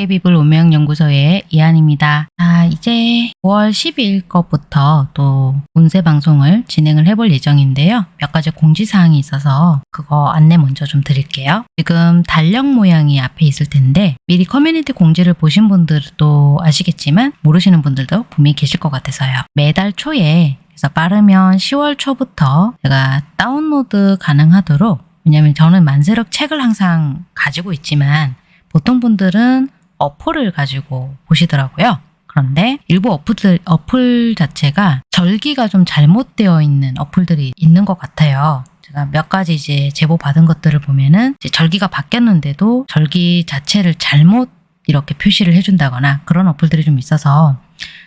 도깨비불 운명연구소의 이한입니다. 아, 이제 5월 12일 것부터 또 운세 방송을 진행을 해볼 예정인데요. 몇 가지 공지사항이 있어서 그거 안내 먼저 좀 드릴게요. 지금 달력 모양이 앞에 있을 텐데 미리 커뮤니티 공지를 보신 분들도 아시겠지만 모르시는 분들도 분명히 계실 것 같아서요. 매달 초에 그래서 빠르면 10월 초부터 제가 다운로드 가능하도록 왜냐면 저는 만세력 책을 항상 가지고 있지만 보통 분들은 어플을 가지고 보시더라고요. 그런데 일부 어플들, 어플 자체가 절기가 좀 잘못되어 있는 어플들이 있는 것 같아요. 제가 몇 가지 이제 제보 받은 것들을 보면은 절기가 바뀌었는데도 절기 자체를 잘못 이렇게 표시를 해준다거나 그런 어플들이 좀 있어서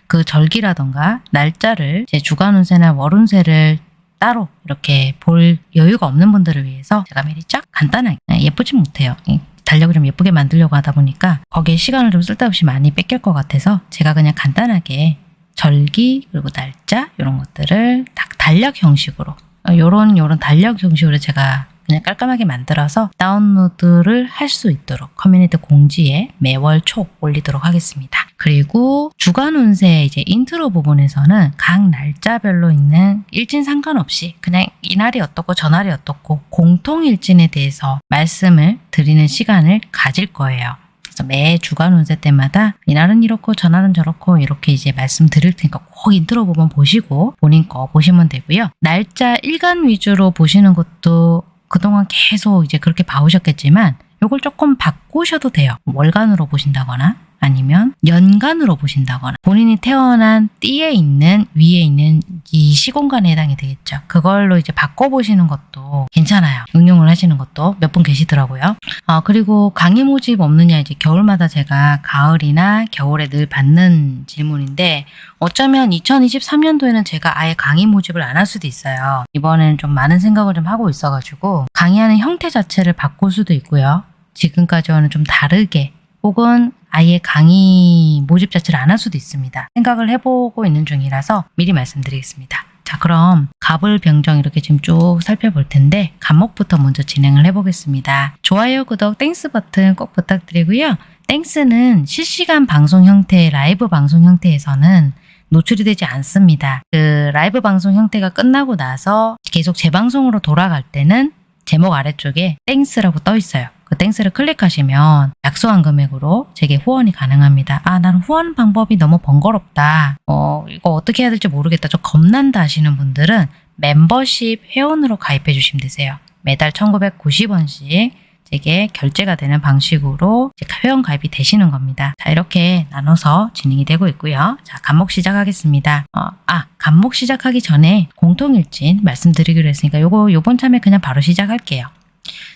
그 절기라던가 날짜를 제 주간 운세나 월 운세를 따로 이렇게 볼 여유가 없는 분들을 위해서 제가 미리 쫙 간단하게 네, 예쁘진 못해요. 이 달력을 좀 예쁘게 만들려고 하다 보니까 거기에 시간을 좀 쓸데없이 많이 뺏길 것 같아서 제가 그냥 간단하게 절기 그리고 날짜 이런 것들을 딱 달력 형식으로 요런 요런 달력 형식으로 제가 그냥 깔끔하게 만들어서 다운로드를 할 수 있도록 커뮤니티 공지에 매월 초 올리도록 하겠습니다. 그리고 주간 운세 이제 인트로 부분에서는 각 날짜별로 있는 일진 상관없이 그냥 이날이 어떻고 저날이 어떻고 공통 일진에 대해서 말씀을 드리는 시간을 가질 거예요. 그래서 매 주간 운세 때마다 이날은 이렇고 저날은 저렇고 이렇게 이제 말씀드릴 테니까 꼭 인트로 부분 보시고 본인 거 보시면 되고요. 날짜 일간 위주로 보시는 것도 그동안 계속 이제 그렇게 봐오셨겠지만 이걸 조금 바꾸셔도 돼요. 월간으로 보신다거나 아니면 연간으로 보신다거나 본인이 태어난 띠에 있는 위에 있는 이 시공간에 해당이 되겠죠. 그걸로 이제 바꿔보시는 것도 괜찮아요. 응용을 하시는 것도 몇 분 계시더라고요. 아, 그리고 강의 모집 없느냐 이제 겨울마다 제가 가을이나 겨울에 늘 받는 질문인데 어쩌면 2023년도에는 제가 아예 강의 모집을 안 할 수도 있어요. 이번에는 좀 많은 생각을 좀 하고 있어가지고 강의하는 형태 자체를 바꿀 수도 있고요. 지금까지와는 좀 다르게 혹은 아예 강의 모집 자체를 안 할 수도 있습니다. 생각을 해보고 있는 중이라서 미리 말씀드리겠습니다. 자 그럼 갑을 병정 이렇게 지금 쭉 살펴볼 텐데 갑목부터 먼저 진행을 해보겠습니다. 좋아요, 구독, Thanks 버튼 꼭 부탁드리고요. Thanks는 실시간 방송 형태, 라이브 방송 형태에서는 노출이 되지 않습니다. 그 라이브 방송 형태가 끝나고 나서 계속 재방송으로 돌아갈 때는 제목 아래쪽에 Thanks라고 떠 있어요. 그 Thanks를 클릭하시면 약소한 금액으로 제게 후원이 가능합니다. 아, 나는 후원 방법이 너무 번거롭다. 어, 이거 어떻게 해야 될지 모르겠다. 저 겁난다 하시는 분들은 멤버십 회원으로 가입해 주시면 되세요. 매달 1990원씩 제게 결제가 되는 방식으로 회원 가입이 되시는 겁니다. 자, 이렇게 나눠서 진행이 되고 있고요. 자, 간목 시작하겠습니다. 어, 아, 간목 시작하기 전에 공통일진 말씀드리기로 했으니까 요거 요번 참에 그냥 바로 시작할게요.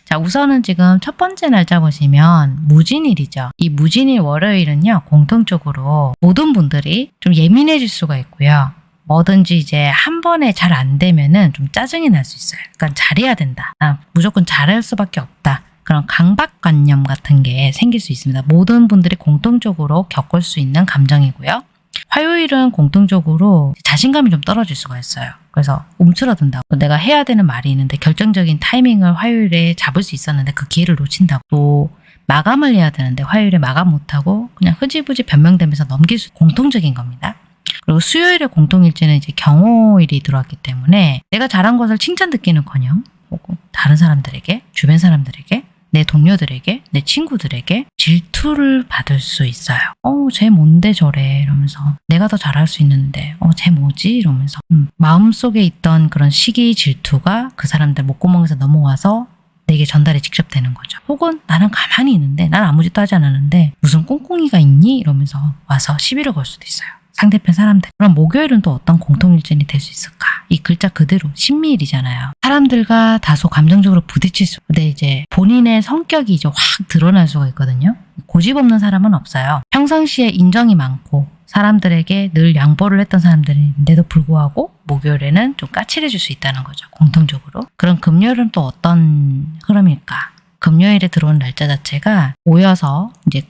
자, 우선은 지금 첫 번째 날짜 보시면 무진일이죠. 이 무진일 월요일은요, 공통적으로 모든 분들이 좀 예민해질 수가 있고요. 뭐든지 이제 한 번에 잘 안 되면은 좀 짜증이 날 수 있어요. 그러니까 잘해야 된다. 아, 무조건 잘할 수밖에 없다. 그런 강박관념 같은 게 생길 수 있습니다. 모든 분들이 공통적으로 겪을 수 있는 감정이고요. 화요일은 공통적으로 자신감이 좀 떨어질 수가 있어요. 그래서 움츠러든다고 내가 해야 되는 말이 있는데 결정적인 타이밍을 화요일에 잡을 수 있었는데 그 기회를 놓친다고 또 마감을 해야 되는데 화요일에 마감 못하고 그냥 흐지부지 변명되면서 넘길 수 공통적인 겁니다. 그리고 수요일에 공통일지는 이제 경호일이 들어왔기 때문에 내가 잘한 것을 칭찬 듣기는커녕 혹은 다른 사람들에게 주변 사람들에게 내 동료들에게, 내 친구들에게 질투를 받을 수 있어요. 어, 쟤 뭔데 저래 이러면서 내가 더 잘할 수 있는데 어, 쟤 뭐지 이러면서 음, 마음속에 있던 그런 시기 질투가 그 사람들 목구멍에서 넘어와서 내게 전달이 직접 되는 거죠. 혹은 나는 가만히 있는데 난 아무 짓도 하지 않았는데 무슨 꽁꽁이가 있니? 이러면서 와서 시비를 걸 수도 있어요. 상대편 사람들. 그럼 목요일은 또 어떤 공통일진이 될 수 있을까? 이 글자 그대로 신미일이잖아요. 사람들과 다소 감정적으로 부딪힐 수. 근데 이제 본인의 성격이 이제 확 드러날 수가 있거든요. 고집 없는 사람은 없어요. 평상시에 인정이 많고 사람들에게 늘 양보를 했던 사람들인데도 불구하고 목요일에는 좀 까칠해질 수 있다는 거죠. 공통적으로. 그럼 금요일은 또 어떤 흐름일까? 금요일에 들어온 날짜 자체가 오여서 이제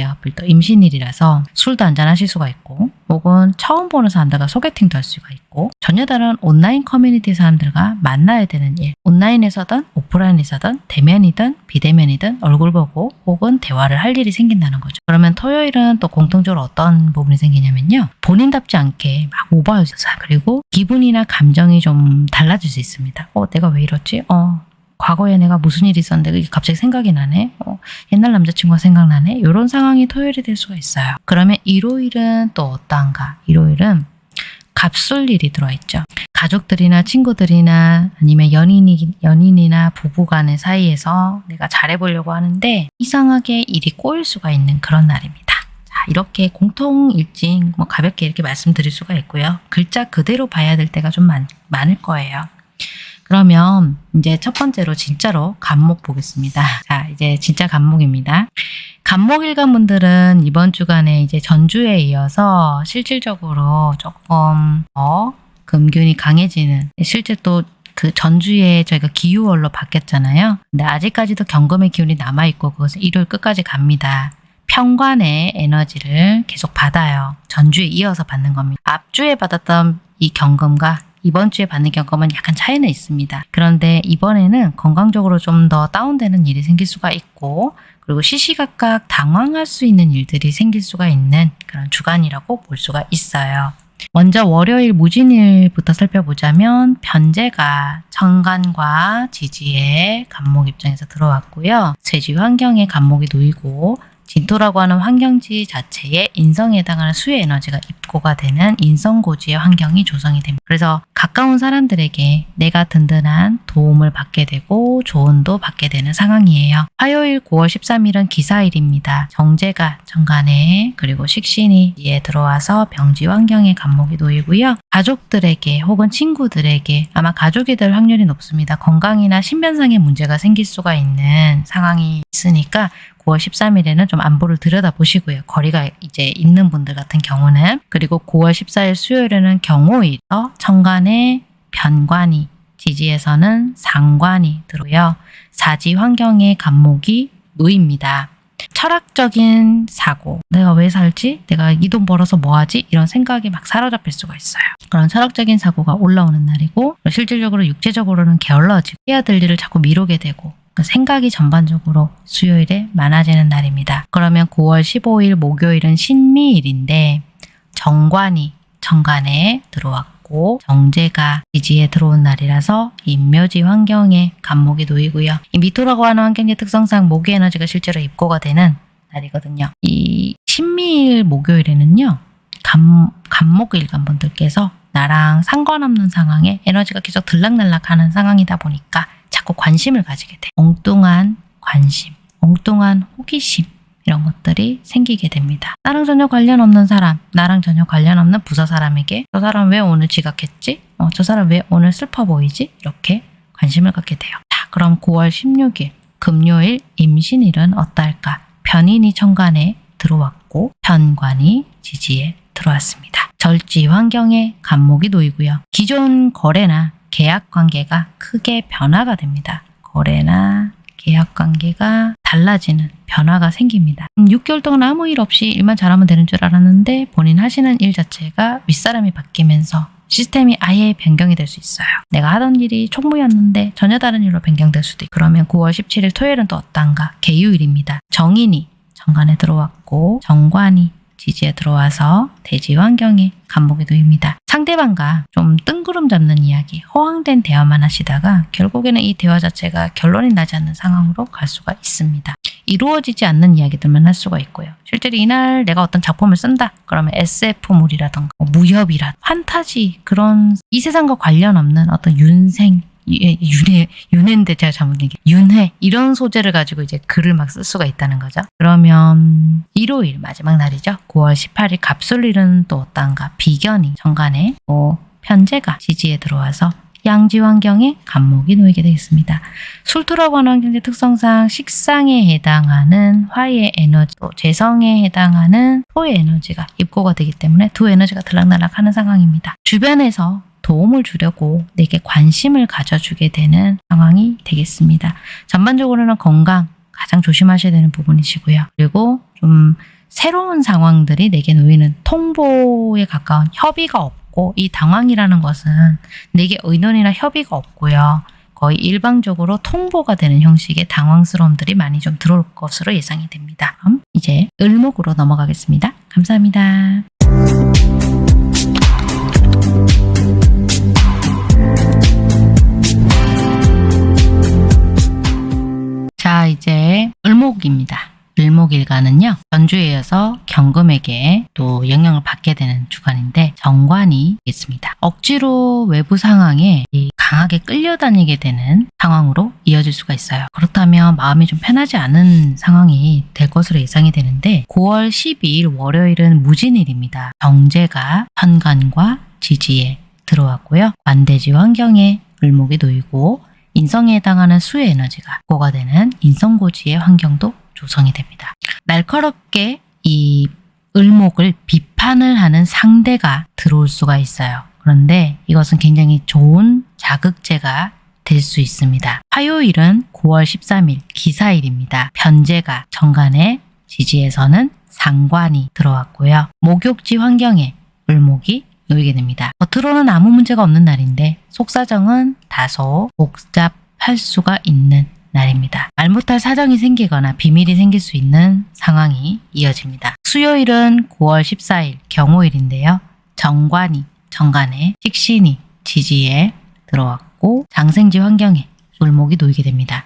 하필 또 임신일이라서 술도 한잔 하실 수가 있고 혹은 처음 보는 사람들과 소개팅도 할 수가 있고 전혀 다른 온라인 커뮤니티 사람들과 만나야 되는 일 온라인에서든 오프라인에서든 대면이든 비대면이든 얼굴 보고 혹은 대화를 할 일이 생긴다는 거죠. 그러면 토요일은 또 공통적으로 어떤 부분이 생기냐면요. 본인답지 않게 막 오버해서 그리고 기분이나 감정이 좀 달라질 수 있습니다. 어 내가 왜 이렇지? 어 과거에 내가 무슨 일이 있었는데 그게 갑자기 생각이 나네. 어, 옛날 남자친구가 생각나네. 이런 상황이 토요일이 될 수가 있어요. 그러면 일요일은 또 어떠한가? 일요일은 갑술일이 들어있죠. 가족들이나 친구들이나 아니면 연인이, 연인이나 부부 간의 사이에서 내가 잘해보려고 하는데 이상하게 일이 꼬일 수가 있는 그런 날입니다. 자, 이렇게 공통일진 뭐 가볍게 이렇게 말씀드릴 수가 있고요. 글자 그대로 봐야 될 때가 좀 많, 많을 거예요. 그러면 이제 첫 번째로 진짜로 간목 보겠습니다. 자, 이제 진짜 간목입니다. 간목 일간 분들은 이번 주간에 이제 전주에 이어서 실질적으로 조금 더 금균이 강해지는 실제 또 그 전주에 저희가 기후월로 바뀌었잖아요. 근데 아직까지도 경금의 기운이 남아있고 그것은 일요일 끝까지 갑니다. 평관의 에너지를 계속 받아요. 전주에 이어서 받는 겁니다. 앞주에 받았던 이 경금과 이번 주에 받는 경험은 약간 차이는 있습니다. 그런데 이번에는 건강적으로 좀 더 다운되는 일이 생길 수가 있고 그리고 시시각각 당황할 수 있는 일들이 생길 수가 있는 그런 주간이라고 볼 수가 있어요. 먼저 월요일 무진일부터 살펴보자면 변제가 천간과 지지의 간목 입장에서 들어왔고요. 쇠지 환경에 간목이 놓이고 진토라고 하는 환경지 자체에 인성에 해당하는 수의 에너지가 입고가 되는 인성고지의 환경이 조성이 됩니다. 그래서 가까운 사람들에게 내가 든든한 도움을 받게 되고 조언도 받게 되는 상황이에요. 화요일 9월 13일은 기사일입니다. 정제가 정간에 그리고 식신이 에 들어와서 병지 환경에 간목이 놓이고요. 가족들에게 혹은 친구들에게 아마 가족이 될 확률이 높습니다. 건강이나 신변상의 문제가 생길 수가 있는 상황이 있으니까 9월 13일에는 좀 안보를 들여다보시고요. 거리가 이제 있는 분들 같은 경우는 그리고 9월 14일 수요일에는 경호일, 천간에 변관이, 지지에서는 상관이 들어요. 사지 환경의 간목이 놓입니다. 철학적인 사고, 내가 왜 살지? 내가 이 돈 벌어서 뭐 하지? 이런 생각이 막 사로잡힐 수가 있어요. 그런 철학적인 사고가 올라오는 날이고 실질적으로 육체적으로는 게을러지고 해야 될 일을 자꾸 미루게 되고 그 생각이 전반적으로 수요일에 많아지는 날입니다. 그러면 9월 15일 목요일은 신미일인데 정관이 정관에 들어왔고 정제가 지지에 들어온 날이라서 인묘지 환경에 간목이 놓이고요. 이 미토라고 하는 환경의 특성상 목의 에너지가 실제로 입고가 되는 날이거든요. 이 신미일 목요일에는요. 간, 간목일간 분들께서 나랑 상관없는 상황에 에너지가 계속 들락날락하는 상황이다 보니까 자꾸 관심을 가지게 돼. 엉뚱한 관심, 엉뚱한 호기심 이런 것들이 생기게 됩니다. 나랑 전혀 관련 없는 사람, 나랑 전혀 관련 없는 부서 사람에게 저 사람 왜 오늘 지각했지? 어, 저 사람 왜 오늘 슬퍼 보이지? 이렇게 관심을 갖게 돼요. 자, 그럼 9월 16일 금요일 임신일은 어떨까? 편인이 천간에 들어왔고 편관이 지지에 들어왔습니다. 절지 환경에 간목이 놓이고요. 기존 거래나 계약 관계가 크게 변화가 됩니다. 거래나 계약 관계가 달라지는 변화가 생깁니다. 6개월 음, 동안 아무 일 없이 일만 잘하면 되는 줄 알았는데 본인 하시는 일 자체가 윗사람이 바뀌면서 시스템이 아예 변경이 될 수 있어요. 내가 하던 일이 총무였는데 전혀 다른 일로 변경될 수도 있고 그러면 9월 17일 토요일은 또 어떤가? 개유일입니다. 정인이 정관에 들어왔고 정관이 지지에 들어와서 대지 환경에 간목이 놓입니다. 상대방과 좀 뜬구름 잡는 이야기, 허황된 대화만 하시다가 결국에는 이 대화 자체가 결론이 나지 않는 상황으로 갈 수가 있습니다. 이루어지지 않는 이야기들만 할 수가 있고요. 실제로 이날 내가 어떤 작품을 쓴다. 그러면 SF물이라던가 뭐 무협이라 판타지 그런 이 세상과 관련 없는 어떤 윤생 예, 윤회, 윤회인데 제가 잘못 얘기 윤회 이런 소재를 가지고 이제 글을 막 쓸 수가 있다는 거죠. 그러면 일요일 마지막 날이죠. 9월 18일 갑술일은 또 어떤가 비견이 정간에 뭐 편제가 지지에 들어와서 양지 환경에 간목이 놓이게 되겠습니다. 술토라고 하는 환경의 특성상 식상에 해당하는 화의 에너지, 또 재성에 해당하는 토의 에너지가 입고가 되기 때문에 두 에너지가 들락날락하는 상황입니다. 주변에서 도움을 주려고 내게 관심을 가져주게 되는 상황이 되겠습니다. 전반적으로는 건강, 가장 조심하셔야 되는 부분이시고요. 그리고 좀 새로운 상황들이 내게 놓이는 통보에 가까운 협의가 없고 이 당황이라는 것은 내게 의논이나 협의가 없고요. 거의 일방적으로 통보가 되는 형식의 당황스러움들이 많이 좀 들어올 것으로 예상이 됩니다. 그럼 이제 을목으로 넘어가겠습니다. 감사합니다. 이제 을목입니다. 을목일간은요, 전주에 이어서 경금에게 또 영향을 받게 되는 주간인데 정관이 있습니다. 억지로 외부 상황에 이 강하게 끌려다니게 되는 상황으로 이어질 수가 있어요. 그렇다면 마음이 좀 편하지 않은 상황이 될 것으로 예상이 되는데 9월 12일 월요일은 무진일입니다. 정제가 현관과 지지에 들어왔고요. 관대지 환경에 을목이 놓이고 인성에 해당하는 수의 에너지가 고가 되는 인성고지의 환경도 조성이 됩니다. 날카롭게 이 을목을 비판을 하는 상대가 들어올 수가 있어요. 그런데 이것은 굉장히 좋은 자극제가 될 수 있습니다. 화요일은 9월 13일 기사일입니다. 편제가 정간의 지지에서는 상관이 들어왔고요. 목욕지 환경에 을목이 놓이게 됩니다. 겉으로는 아무 문제가 없는 날인데 속사정은 다소 복잡할 수가 있는 날입니다. 말 못할 사정이 생기거나 비밀이 생길 수 있는 상황이 이어집니다. 수요일은 9월 14일 경호일인데요. 정관이 정관에 식신이 지지에 들어왔고 장생지 환경에 을목이 놓이게 됩니다.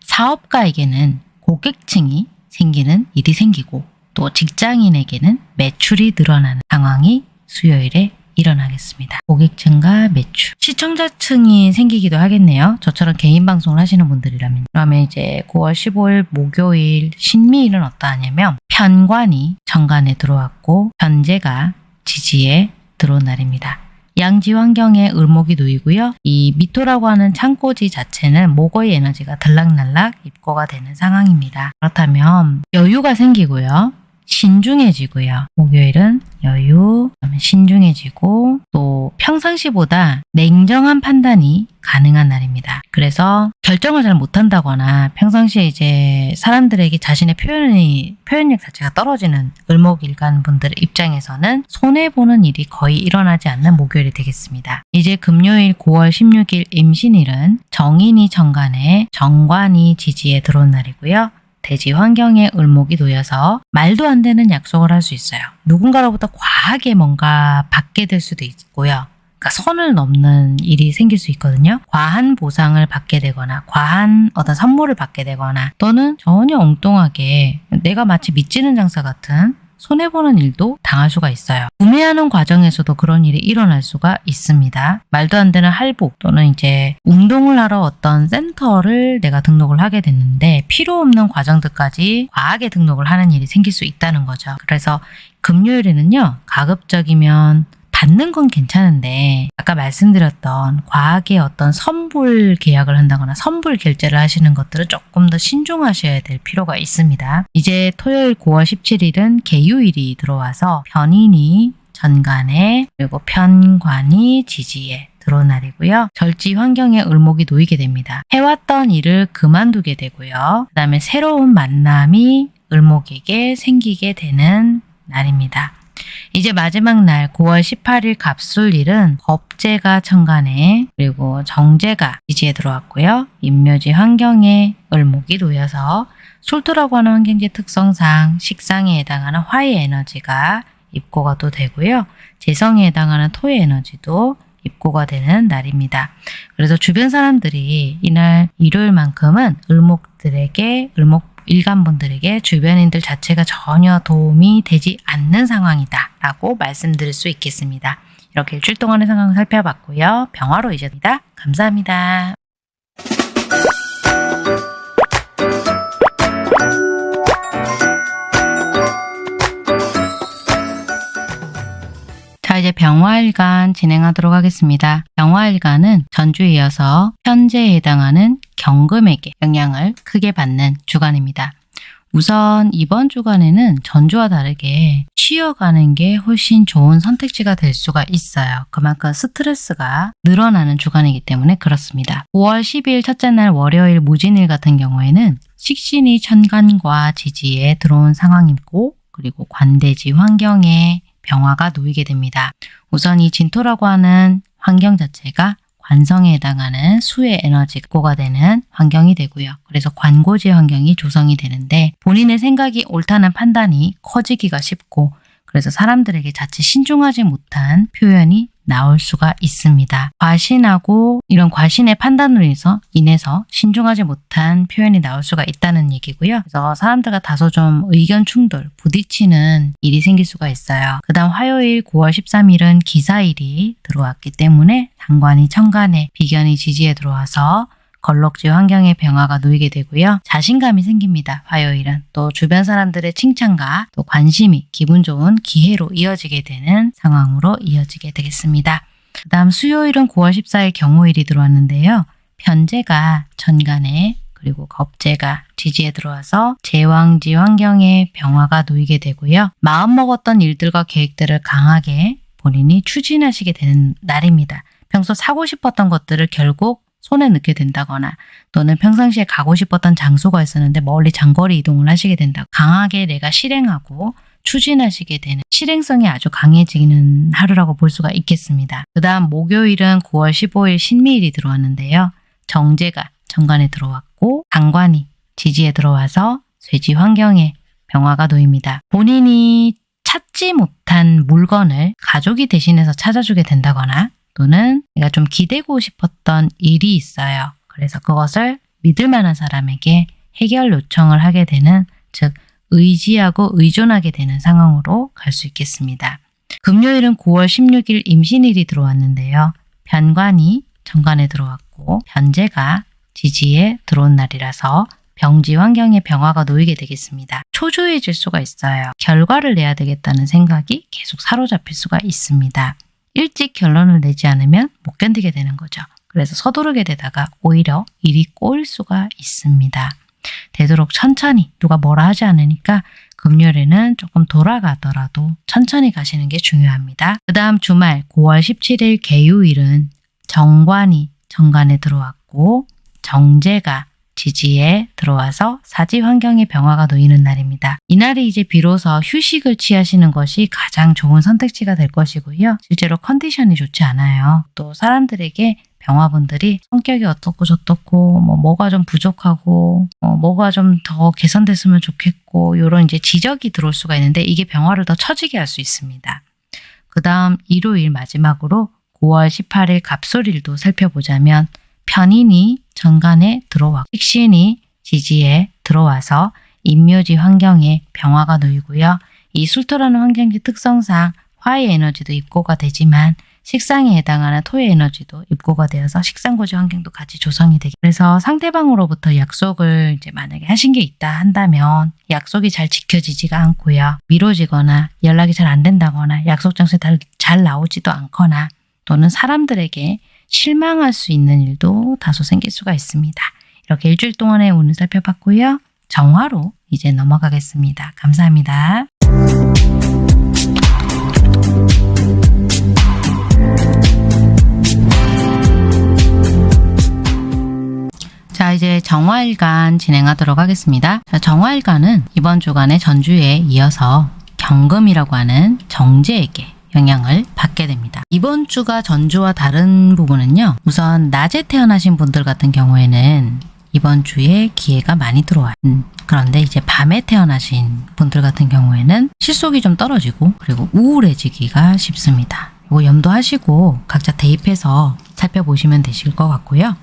사업가에게는 고객층이 생기는 일이 생기고 또 직장인에게는 매출이 늘어나는 상황이 수요일에 일어나겠습니다. 고객층과 매출. 시청자층이 생기기도 하겠네요. 저처럼 개인 방송을 하시는 분들이라면. 그러면 이제 9월 15일 목요일 신미일은 어떠하냐면 편관이 정관에 들어왔고 편제가 지지에 들어온 날입니다. 양지 환경에 을목이 놓이고요. 이 미토라고 하는 창고지 자체는 목의 에너지가 들락날락 입고가 되는 상황입니다. 그렇다면 여유가 생기고요. 신중해지고요. 목요일은 여유, 신중해지고 또 평상시보다 냉정한 판단이 가능한 날입니다. 그래서 결정을 잘 못한다거나 평상시에 이제 사람들에게 자신의 표현이 표현력 자체가 떨어지는 을목일간 분들 입장에서는 손해 보는 일이 거의 일어나지 않는 목요일이 되겠습니다. 이제 금요일 9월 16일 임신일은 정인이 정관에 정관이 지지에 들어온 날이고요. 대지 환경에 을목이 놓여서 말도 안 되는 약속을 할 수 있어요. 누군가로부터 과하게 뭔가 받게 될 수도 있고요. 그러니까 선을 넘는 일이 생길 수 있거든요. 과한 보상을 받게 되거나 과한 어떤 선물을 받게 되거나 또는 전혀 엉뚱하게 내가 마치 미치는 장사 같은 손해보는 일도 당할 수가 있어요. 구매하는 과정에서도 그런 일이 일어날 수가 있습니다. 말도 안 되는 할부 또는 이제 운동을 하러 어떤 센터를 내가 등록을 하게 됐는데 필요 없는 과정들까지 과하게 등록을 하는 일이 생길 수 있다는 거죠. 그래서 금요일에는요, 가급적이면 받는 건 괜찮은데 아까 말씀드렸던 과하게 어떤 선불 계약을 한다거나 선불 결제를 하시는 것들은 조금 더 신중하셔야 될 필요가 있습니다. 이제 토요일 9월 17일은 개유일이 들어와서 편인이 전간에 그리고 편관이 지지에 들어온 날이고요. 절지 환경에 을목이 놓이게 됩니다. 해왔던 일을 그만두게 되고요. 그 다음에 새로운 만남이 을목에게 생기게 되는 날입니다. 이제 마지막 날 9월 18일 갑술일은 법제가 천간에 그리고 정제가 지지에 들어왔고요. 임묘지 환경에 을목이 놓여서 술도라고 하는 환경지 특성상 식상에 해당하는 화의 에너지가 입고가 또 되고요. 재성에 해당하는 토의 에너지도 입고가 되는 날입니다. 그래서 주변 사람들이 이날 일요일만큼은 을목들에게 을목 일간분들에게 주변인들 자체가 전혀 도움이 되지 않는 상황이다 라고 말씀드릴 수 있겠습니다. 이렇게 일주일 동안의 상황을 살펴봤고요. 병화로 이제입니다. 감사합니다. 이제 병화일간 진행하도록 하겠습니다. 병화일간은 전주에 이어서 현재에 해당하는 경금에게 영향을 크게 받는 주간입니다. 우선 이번 주간에는 전주와 다르게 쉬어가는 게 훨씬 좋은 선택지가 될 수가 있어요. 그만큼 스트레스가 늘어나는 주간이기 때문에 그렇습니다. 5월 10일 첫째 날 월요일 무진일 같은 경우에는 식신이 천간과 지지에 들어온 상황이고 그리고 관대지 환경에 병화가 놓이게 됩니다. 우선 이 진토라고 하는 환경 자체가 관성에 해당하는 수의 에너지가 되는 환경이 되고요. 그래서 관고지 환경이 조성이 되는데 본인의 생각이 옳다는 판단이 커지기가 쉽고 그래서 사람들에게 자칫 신중하지 못한 표현이 나올 수가 있습니다. 과신하고 이런 과신의 판단으로 인해서 인해서 신중하지 못한 표현이 나올 수가 있다는 얘기고요. 그래서 사람들과 다소 좀 의견 충돌, 부딪히는 일이 생길 수가 있어요. 그 다음 화요일 9월 13일은 기사일이 들어왔기 때문에 상관이 천간에 비견이 지지에 들어와서 걸럭지 환경의 변화가 놓이게 되고요. 자신감이 생깁니다. 화요일은 또 주변 사람들의 칭찬과 또 관심이 기분 좋은 기회로 이어지게 되는 상황으로 이어지게 되겠습니다. 그 다음 수요일은 9월 14일 경호일이 들어왔는데요. 편제가 천간에 그리고 겁제가 지지에 들어와서 제왕지 환경의 변화가 놓이게 되고요. 마음먹었던 일들과 계획들을 강하게 본인이 추진하시게 되는 날입니다. 평소 사고 싶었던 것들을 결국 손에 넣게 된다거나 또는 평상시에 가고 싶었던 장소가 있었는데 멀리 장거리 이동을 하시게 된다. 강하게 내가 실행하고 추진하시게 되는 실행성이 아주 강해지는 하루라고 볼 수가 있겠습니다. 그 다음 목요일은 9월 15일 신미일이 들어왔는데요. 정제가 정관에 들어왔고 강관이 지지에 들어와서 쇠지 환경에 병화가 놓입니다. 본인이 찾지 못한 물건을 가족이 대신해서 찾아주게 된다거나 또는 내가 좀 기대고 싶었던 일이 있어요. 그래서 그것을 믿을 만한 사람에게 해결 요청을 하게 되는 즉 의지하고 의존하게 되는 상황으로 갈 수 있겠습니다. 금요일은 9월 16일 임신일이 들어왔는데요. 변관이 정관에 들어왔고 변제가 지지에 들어온 날이라서 병지 환경의 병화가 놓이게 되겠습니다. 초조해질 수가 있어요. 결과를 내야 되겠다는 생각이 계속 사로잡힐 수가 있습니다. 일찍 결론을 내지 않으면 못 견디게 되는 거죠. 그래서 서두르게 되다가 오히려 일이 꼬일 수가 있습니다. 되도록 천천히 누가 뭐라 하지 않으니까 금요일에는 조금 돌아가더라도 천천히 가시는 게 중요합니다. 그 다음 주말 9월 17일 개요일은 정관이 정관에 들어왔고 정제가 지지에 들어와서 사지 환경의 병화가 놓이는 날입니다. 이날이 이제 비로소 휴식을 취하시는 것이 가장 좋은 선택지가 될 것이고요. 실제로 컨디션이 좋지 않아요. 또 사람들에게 병화분들이 성격이 어떻고 저떻고 뭐 뭐가 좀 부족하고 어, 뭐가 좀 더 개선됐으면 좋겠고 이런 이제 지적이 들어올 수가 있는데 이게 병화를 더 처지게 할 수 있습니다. 그 다음 일요일 마지막으로 9월 18일 갑솔일도 살펴보자면 편인이 정관에 들어와 식신이 지지에 들어와서 인묘지 환경에 병화가 놓이고요. 이 술토라는 환경지 특성상 화의 에너지도 입고가 되지만 식상에 해당하는 토의 에너지도 입고가 되어서 식상고지 환경도 같이 조성이 되게 그래서 상대방으로부터 약속을 이제 만약에 하신 게 있다 한다면 약속이 잘 지켜지지가 않고요. 미뤄지거나 연락이 잘 안 된다거나 약속 장소에 잘, 잘 나오지도 않거나 또는 사람들에게 실망할 수 있는 일도 다소 생길 수가 있습니다. 이렇게 일주일 동안의 운을 살펴봤고요. 정화로 이제 넘어가겠습니다. 감사합니다. 자 이제 정화일간 진행하도록 하겠습니다. 자, 정화일간은 이번 주간의 전주에 이어서 경금이라고 하는 정제에게 영향을 받게 됩니다. 이번 주가 전주와 다른 부분은요. 우선 낮에 태어나신 분들 같은 경우에는 이번 주에 기회가 많이 들어와요. 음, 그런데 이제 밤에 태어나신 분들 같은 경우에는 실속이 좀 떨어지고 그리고 우울해지기가 쉽습니다. 이거 염두하시고 각자 대입해서 살펴보시면 되실 것 같고요.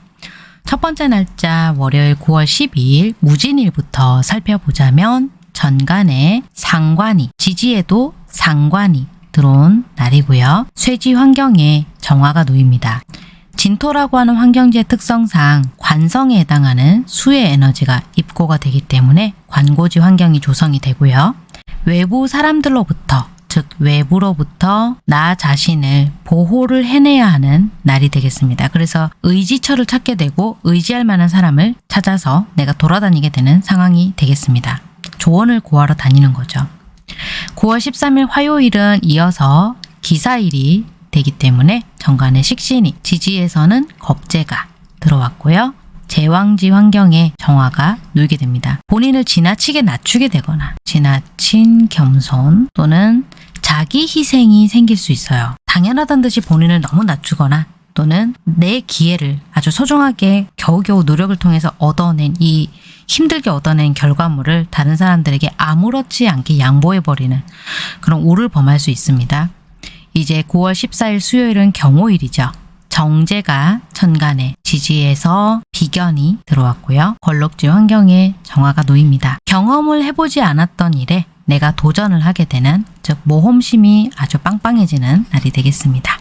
첫 번째 날짜 월요일 9월 12일 무진일부터 살펴보자면 전간에 상관이 지지에도 상관이 들어온 날이고요. 쇠지 환경에 정화가 놓입니다. 진토라고 하는 환경지의 특성상 관성에 해당하는 수의 에너지가 입고가 되기 때문에 관고지 환경이 조성이 되고요. 외부 사람들로부터 즉 외부로부터 나 자신을 보호를 해내야 하는 날이 되겠습니다. 그래서 의지처를 찾게 되고 의지할 만한 사람을 찾아서 내가 돌아다니게 되는 상황이 되겠습니다. 조언을 구하러 다니는 거죠. 9월 13일 화요일은 이어서 기사일이 되기 때문에 정관의 식신이 지지에서는 겁재가 들어왔고요. 제왕지 환경에 정화가 놓이게 됩니다. 본인을 지나치게 낮추게 되거나 지나친 겸손 또는 자기 희생이 생길 수 있어요. 당연하던 듯이 본인을 너무 낮추거나 또는 내 기회를 아주 소중하게 겨우겨우 노력을 통해서 얻어낸 이 힘들게 얻어낸 결과물을 다른 사람들에게 아무렇지 않게 양보해버리는 그런 오를 범할 수 있습니다. 이제 9월 14일 수요일은 경호일이죠. 정제가 천간에 지지에서 비견이 들어왔고요. 걸럭지 환경에 정화가 놓입니다. 경험을 해보지 않았던 일에 내가 도전을 하게 되는 즉 모험심이 아주 빵빵해지는 날이 되겠습니다.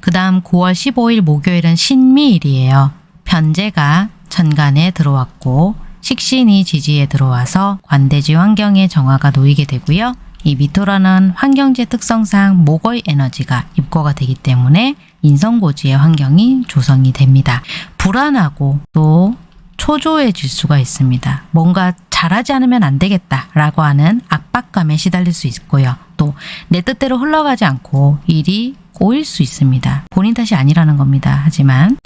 그 다음 9월 15일 목요일은 신미일이에요. 편제가 천간에 들어왔고 식신이 지지에 들어와서 관대지 환경에 정화가 놓이게 되고요. 이 미토라는 환경지 특성상 목의 에너지가 입고가 되기 때문에 인성고지의 환경이 조성이 됩니다. 불안하고 또 초조해질 수가 있습니다. 뭔가 잘하지 않으면 안 되겠다라고 하는 압박감에 시달릴 수 있고요. 또 내 뜻대로 흘러가지 않고 일이 꼬일 수 있습니다. 본인 탓이 아니라는 겁니다. 하지만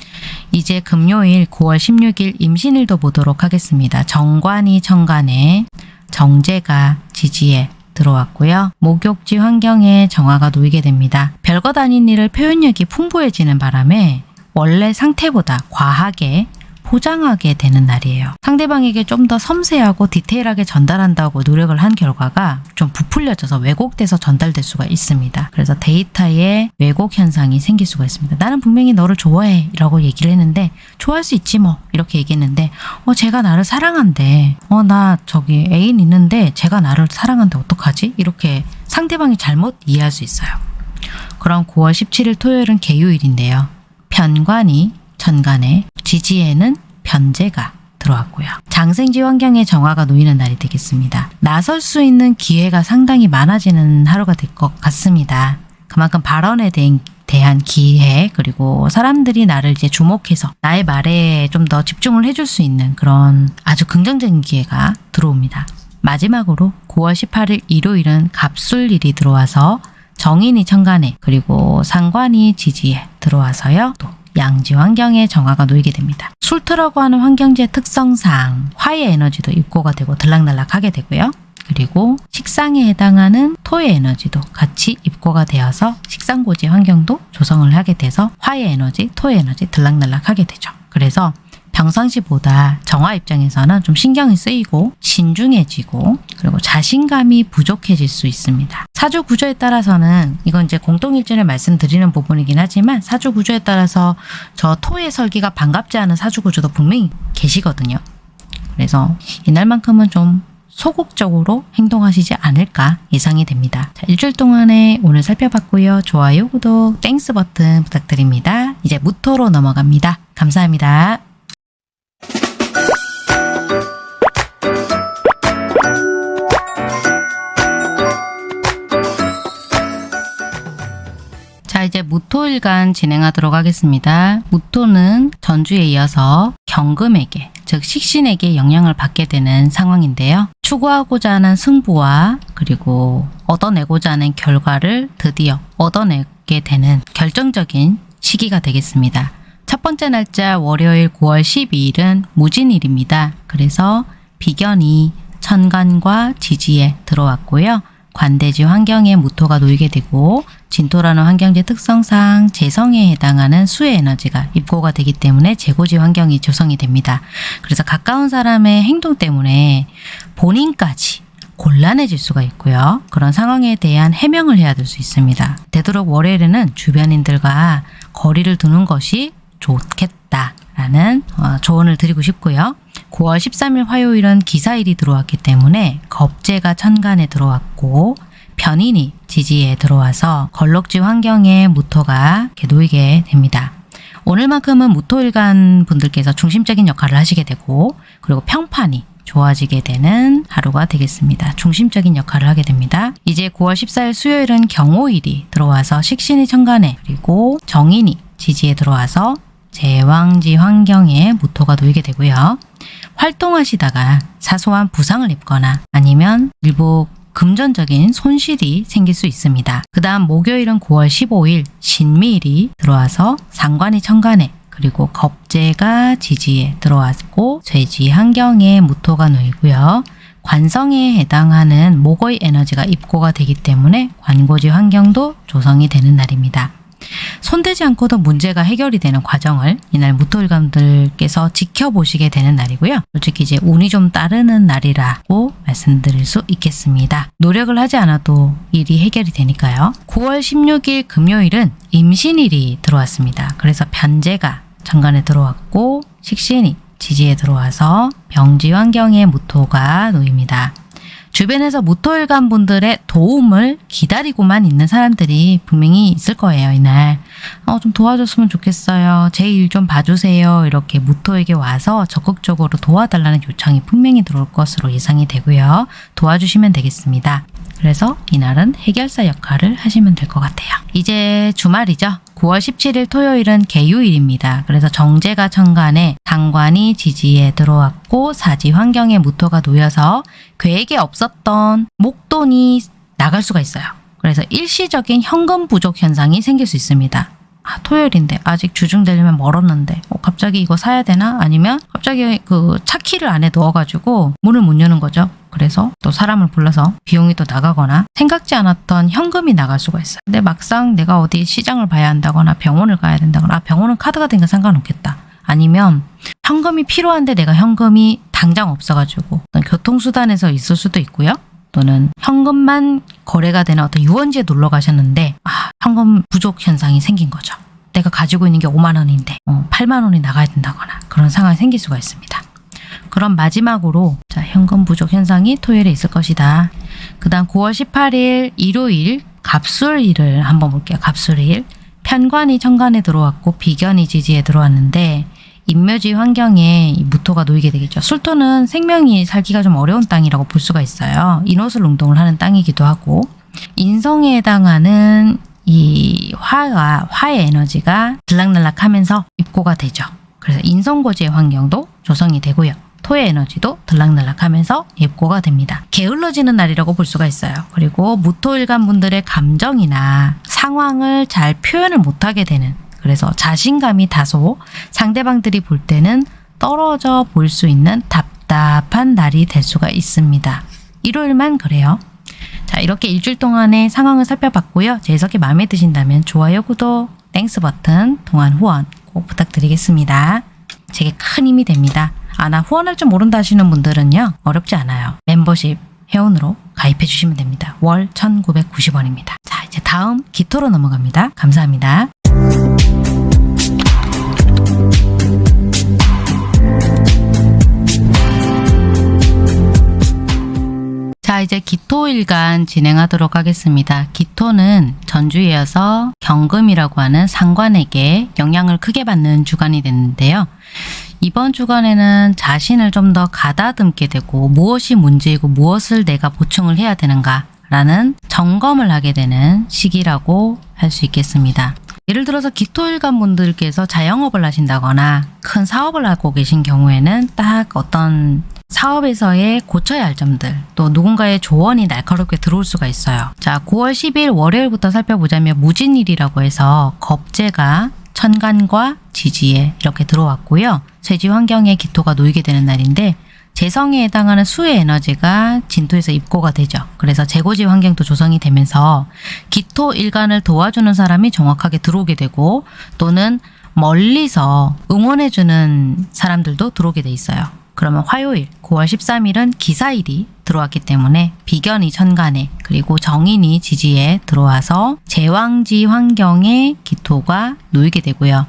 이제 금요일 9월 16일 임신일도 보도록 하겠습니다. 정관이 천간에 정제가 지지에 들어왔고요. 목욕지 환경에 정화가 놓이게 됩니다. 별것 아닌 일을 표현력이 풍부해지는 바람에 원래 상태보다 과하게 포장하게 되는 날이에요. 상대방에게 좀 더 섬세하고 디테일하게 전달한다고 노력을 한 결과가 좀 부풀려져서 왜곡돼서 전달될 수가 있습니다. 그래서 데이터에 왜곡 현상이 생길 수가 있습니다. 나는 분명히 너를 좋아해 라고 얘기를 했는데 좋아할 수 있지 뭐 이렇게 얘기했는데 어 제가 나를 사랑한대 어 나 저기 애인 있는데 제가 나를 사랑한데 어떡하지? 이렇게 상대방이 잘못 이해할 수 있어요. 그럼 9월 17일 토요일은 개요일인데요. 편관이 천간에 지지에는 변제가 들어왔고요. 장생지 환경에 정화가 놓이는 날이 되겠습니다. 나설 수 있는 기회가 상당히 많아지는 하루가 될 것 같습니다. 그만큼 발언에 대한 대한 기회 그리고 사람들이 나를 이제 주목해서 나의 말에 좀 더 집중을 해줄 수 있는 그런 아주 긍정적인 기회가 들어옵니다. 마지막으로 9월 18일 일요일은 갑술일이 들어와서 정인이 천간에 그리고 상관이 지지에 들어와서요. 또 양지 환경에 정화가 놓이게 됩니다. 술토라고 하는 환경지의 특성상 화의 에너지도 입고가 되고 들락날락하게 되고요. 그리고 식상에 해당하는 토의 에너지도 같이 입고가 되어서 식상고지 환경도 조성을 하게 돼서 화의 에너지, 토의 에너지 들락날락하게 되죠. 그래서 평상시보다 정화 입장에서는 좀 신경이 쓰이고 신중해지고 그리고 자신감이 부족해질 수 있습니다. 사주 구조에 따라서는 이건 이제 공통 일진을 말씀드리는 부분이긴 하지만 사주 구조에 따라서 저 토의 설기가 반갑지 않은 사주 구조도 분명히 계시거든요. 그래서 이날만큼은 좀 소극적으로 행동하시지 않을까 예상이 됩니다. 자, 일주일 동안에 오늘 살펴봤고요. 좋아요, 구독, Thanks 버튼 부탁드립니다. 이제 무토로 넘어갑니다. 감사합니다. 무토일간 진행하도록 하겠습니다. 무토는 전주에 이어서 경금에게 즉 식신에게 영향을 받게 되는 상황인데요. 추구하고자 하는 승부와 그리고 얻어내고자 하는 결과를 드디어 얻어내게 되는 결정적인 시기가 되겠습니다. 첫 번째 날짜 월요일 9월 12일은 무진일입니다. 그래서 비견이 천간과 지지에 들어왔고요. 관대지 환경에 무토가 놓이게 되고 진토라는 환경지 특성상 재성에 해당하는 수의 에너지가 입고가 되기 때문에 재고지 환경이 조성이 됩니다. 그래서 가까운 사람의 행동 때문에 본인까지 곤란해질 수가 있고요. 그런 상황에 대한 해명을 해야 될 수 있습니다. 되도록 월요일에는 주변인들과 거리를 두는 것이 좋겠다라는 어, 조언을 드리고 싶고요. 9월 13일 화요일은 기사일이 들어왔기 때문에 겁재가 천간에 들어왔고 변인이 지지에 들어와서 걸럭지 환경에 무토가 놓이게 됩니다. 오늘만큼은 무토일간 분들께서 중심적인 역할을 하시게 되고 그리고 평판이 좋아지게 되는 하루가 되겠습니다. 중심적인 역할을 하게 됩니다. 이제 9월 14일 수요일은 경호일이 들어와서 식신이 천간에 그리고 정인이 지지에 들어와서 제왕지 환경에 무토가 놓이게 되고요. 활동하시다가 사소한 부상을 입거나 아니면 일부 금전적인 손실이 생길 수 있습니다. 그 다음 목요일은 9월 15일 신미일이 들어와서 상관이 천간에 그리고 겁재가 지지에 들어왔고 쇠지 환경에 무토가 놓이고요. 관성에 해당하는 목의 에너지가 입고가 되기 때문에 관고지 환경도 조성이 되는 날입니다. 손대지 않고도 문제가 해결이 되는 과정을 이날 무토일감들께서 지켜보시게 되는 날이고요. 솔직히 이제 운이 좀 따르는 날이라고 말씀드릴 수 있겠습니다. 노력을 하지 않아도 일이 해결이 되니까요. 9월 16일 금요일은 임신일이 들어왔습니다. 그래서 변제가 정관에 들어왔고 식신이 지지에 들어와서 병지 환경에 무토가 놓입니다. 주변에서 무토일간 분들의 도움을 기다리고만 있는 사람들이 분명히 있을 거예요, 이날. 어, 좀 도와줬으면 좋겠어요. 제 일 좀 봐주세요. 이렇게 무토에게 와서 적극적으로 도와달라는 요청이 분명히 들어올 것으로 예상이 되고요. 도와주시면 되겠습니다. 그래서 이날은 해결사 역할을 하시면 될 것 같아요. 이제 주말이죠. 9월 17일 토요일은 개유일입니다. 그래서 정제가 천간에 상관이 지지에 들어왔고 사지 환경에 무토가 놓여서 계획에 없었던 목돈이 나갈 수가 있어요. 그래서 일시적인 현금 부족 현상이 생길 수 있습니다. 아, 토요일인데 아직 주중되려면 멀었는데 어, 갑자기 이거 사야 되나? 아니면 갑자기 그 차키를 안에 넣어가지고 문을 못 여는 거죠. 그래서 또 사람을 불러서 비용이 또 나가거나 생각지 않았던 현금이 나갈 수가 있어요. 근데 막상 내가 어디 시장을 봐야 한다거나 병원을 가야 된다거나 아, 병원은 카드가 되니까 상관없겠다. 아니면 현금이 필요한데 내가 현금이 당장 없어가지고 교통수단에서 있을 수도 있고요. 또는 현금만 거래가 되는 어떤 유원지에 놀러 가셨는데 아, 현금 부족 현상이 생긴 거죠. 내가 가지고 있는 게 5만 원인데 어, 8만 원이 나가야 된다거나 그런 상황이 생길 수가 있습니다. 그럼 마지막으로 자, 현금 부족 현상이 토요일에 있을 것이다. 그 다음 9월 18일 일요일 갑술일을 한번 볼게요. 갑술일 편관이 천간에 들어왔고 비견이 지지에 들어왔는데 인묘지 환경에 이 무토가 놓이게 되겠죠. 술토는 생명이 살기가 좀 어려운 땅이라고 볼 수가 있어요. 인호술 운동을 하는 땅이기도 하고 인성에 해당하는 이 화가 화의 에너지가 들락날락하면서 입고가 되죠. 그래서 인성고지의 환경도 조성이 되고요. 토의 에너지도 들락날락하면서 입고가 됩니다. 게을러지는 날이라고 볼 수가 있어요. 그리고 무토일간 분들의 감정이나 상황을 잘 표현을 못하게 되는 그래서 자신감이 다소 상대방들이 볼 때는 떨어져 보일 수 있는 답답한 날이 될 수가 있습니다. 일요일만 그래요. 자 이렇게 일주일 동안의 상황을 살펴봤고요. 제 해석이 마음에 드신다면 좋아요, 구독, Thanks 버튼, 통한 후원 꼭 부탁드리겠습니다. 제게 큰 힘이 됩니다. 아, 나 후원할 줄 모른다 하시는 분들은요. 어렵지 않아요. 멤버십 회원으로 가입해 주시면 됩니다. 월 1,990원입니다. 자, 이제 다음 기토로 넘어갑니다. 감사합니다. 자, 이제 기토일간 진행하도록 하겠습니다. 기토는 전주이어서 경금이라고 하는 상관에게 영향을 크게 받는 주간이 됐는데요. 이번 주간에는 자신을 좀 더 가다듬게 되고 무엇이 문제이고 무엇을 내가 보충을 해야 되는가 라는 점검을 하게 되는 시기라고 할 수 있겠습니다. 예를 들어서 기토일간 분들께서 자영업을 하신다거나 큰 사업을 하고 계신 경우에는 딱 어떤 사업에서의 고쳐야 할 점들 또 누군가의 조언이 날카롭게 들어올 수가 있어요. 자 9월 10일 월요일부터 살펴보자면 무진일이라고 해서 겁재가 천간과 지지에 이렇게 들어왔고요. 쇠지 환경에 기토가 놓이게 되는 날인데 재성에 해당하는 수의 에너지가 진토에서 입고가 되죠. 그래서 재고지 환경도 조성이 되면서 기토 일간을 도와주는 사람이 정확하게 들어오게 되고 또는 멀리서 응원해주는 사람들도 들어오게 돼 있어요. 그러면 화요일 9월 13일은 기사일이 들어왔기 때문에 비견이 천간에 그리고 정인이 지지에 들어와서 제왕지 환경에 기토가 놓이게 되고요.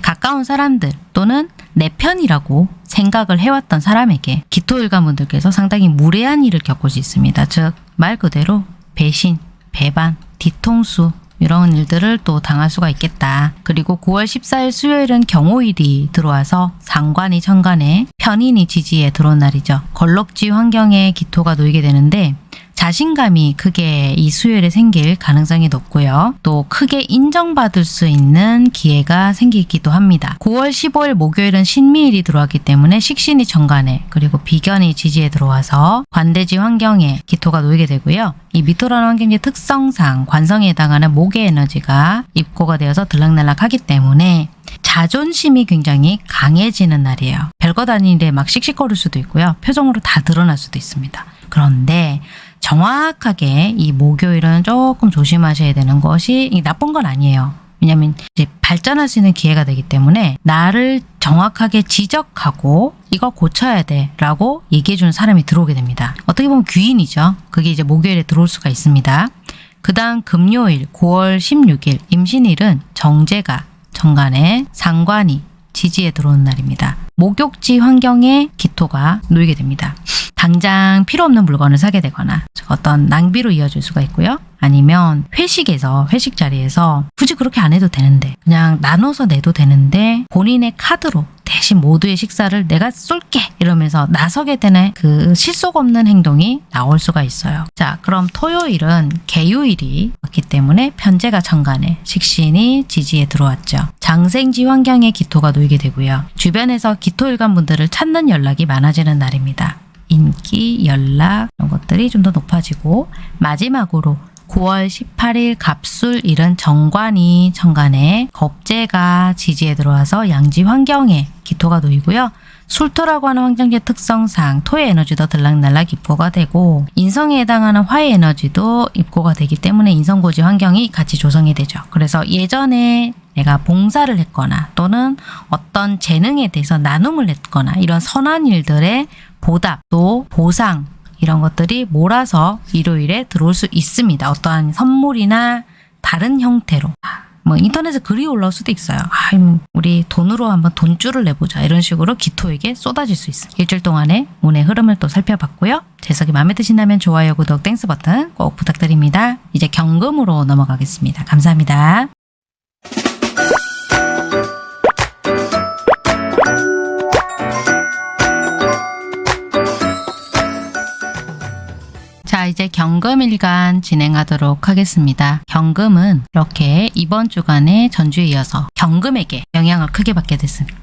가까운 사람들 또는 내 편이라고 생각을 해왔던 사람에게 기토일가분들께서 상당히 무례한 일을 겪을 수 있습니다. 즉 말 그대로 배신, 배반, 뒤통수 이런 일들을 또 당할 수가 있겠다. 그리고 9월 14일 수요일은 경호일이 들어와서 상관이 천간에 편인이 지지에 들어온 날이죠. 걸럭지 환경에 기토가 놓이게 되는데 자신감이 크게 이 수요일에 생길 가능성이 높고요. 또 크게 인정받을 수 있는 기회가 생기기도 합니다. 9월 15일 목요일은 신미일이 들어왔기 때문에 식신이 정관에 그리고 비견이 지지에 들어와서 관대지 환경에 기토가 놓이게 되고요. 이 미토라는 환경지 특성상 관성에 해당하는 목의 에너지가 입고가 되어서 들락날락하기 때문에 자존심이 굉장히 강해지는 날이에요. 별것 아닌 일에 막 씩씩거릴 수도 있고요. 표정으로 다 드러날 수도 있습니다. 그런데 정확하게 이 목요일은 조금 조심하셔야 되는 것이 이 나쁜 건 아니에요. 왜냐하면 이제 발전할 수 있는 기회가 되기 때문에 나를 정확하게 지적하고 이거 고쳐야 돼 라고 얘기해 주는 사람이 들어오게 됩니다. 어떻게 보면 귀인이죠. 그게 이제 목요일에 들어올 수가 있습니다. 그 다음 금요일 9월 16일 임신일은 정제가 정간에 상관이 지지에 들어오는 날입니다. 목욕지 환경에 기토가 놓이게 됩니다. 당장 필요 없는 물건을 사게 되거나 어떤 낭비로 이어질 수가 있고요. 아니면 회식에서 회식 자리에서 굳이 그렇게 안 해도 되는데 그냥 나눠서 내도 되는데 본인의 카드로 대신 모두의 식사를 내가 쏠게 이러면서 나서게 되는 그 실속 없는 행동이 나올 수가 있어요. 자 그럼 토요일은 개요일이 왔기 때문에 편제가 천간에 식신이 지지에 들어왔죠. 장생지 환경에 기토가 놓이게 되고요. 주변에서 기토일관 분들을 찾는 연락이 많아지는 날입니다. 인기, 연락 이런 것들이 좀 더 높아지고 마지막으로 9월 18일 갑술 일은 정관이 천간에 겁재가 지지에 들어와서 양지 환경에 기토가 놓이고요. 술토라고 하는 환경지 특성상 토의 에너지도 들락날락 입고가 되고 인성에 해당하는 화의 에너지도 입고가 되기 때문에 인성고지 환경이 같이 조성이 되죠. 그래서 예전에 내가 봉사를 했거나 또는 어떤 재능에 대해서 나눔을 했거나 이런 선한 일들의 보답 또 보상 이런 것들이 몰아서 일요일에 들어올 수 있습니다. 어떠한 선물이나 다른 형태로 뭐 인터넷에 글이 올라올 수도 있어요. 아, 우리 돈으로 한번 돈쭐을 내보자 이런 식으로 기토에게 쏟아질 수 있어요. 일주일 동안의 운의 흐름을 또 살펴봤고요. 제 해석이 마음에 드신다면 좋아요, 구독, Thanks 버튼 꼭 부탁드립니다. 이제 경금으로 넘어가겠습니다. 감사합니다. 자 이제 경금일간 진행하도록 하겠습니다. 경금은 이렇게 이번 주간에 전주에 이어서 경금에게 영향을 크게 받게